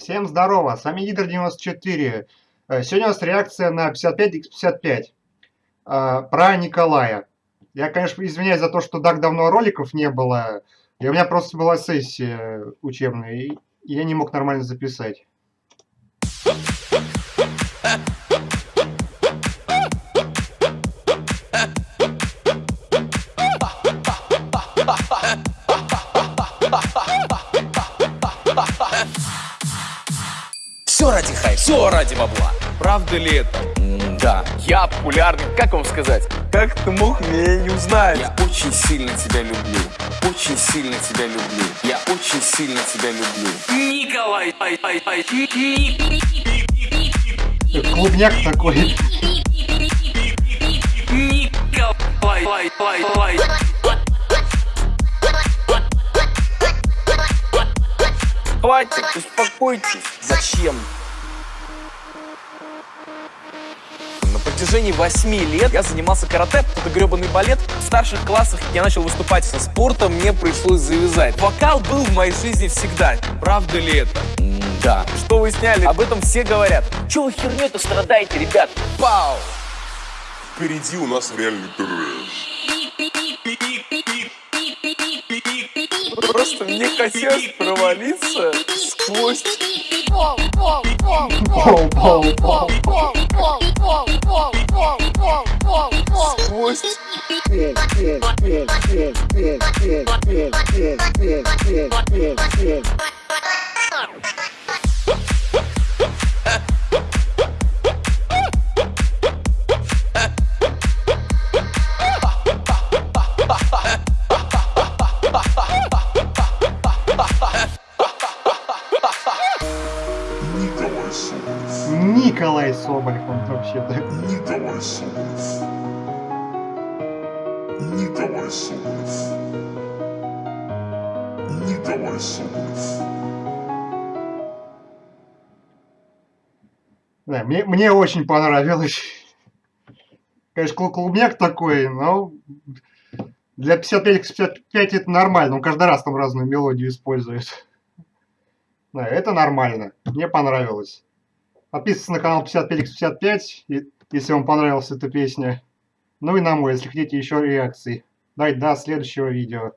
Всем здорово, с вами Гидр94. Э, сегодня у нас реакция на 55x55 э, про Николая. Я, конечно, извиняюсь за то, что так давно роликов не было. И у меня просто была сессия учебная, и я не мог нормально записать. Все ради хай, все ради бабла. Правда ли это? М, Да, Я популярный, как вам сказать? Как ты мог меня не узнать? я очень сильно тебя люблю. Очень сильно тебя люблю. Я очень сильно тебя люблю. Николай, ай, ай, ай, ни- ни- Клубняк такой. Хватит, успокойтесь. Зачем? На протяжении восьми лет я занимался карате, это гребаный балет. В старших классах я начал выступать со спортом, мне пришлось завязать. Вокал был в моей жизни всегда. Правда ли это? Да. Что вы сняли? Об этом все говорят. Чего вы херню-то страдаете, ребят? Пау! Впереди у нас реальный трэш. Просто мне хотелось провалиться сквозь... Сквозь... Николай Соболев. Николай Соболев, он вообще-то. Николай Соболев. Николай Соболев. Николай Соболев. Да, мне, мне очень понравилось. Конечно, клу- клубняк такой, но для 55x55 это нормально. Он каждый раз там разную мелодию использует. Это нормально. Мне понравилось. Подписывайтесь на канал 55x55, и- если вам понравилась эта песня. Ну и на мой, если хотите еще реакции. Давайте до следующего видео.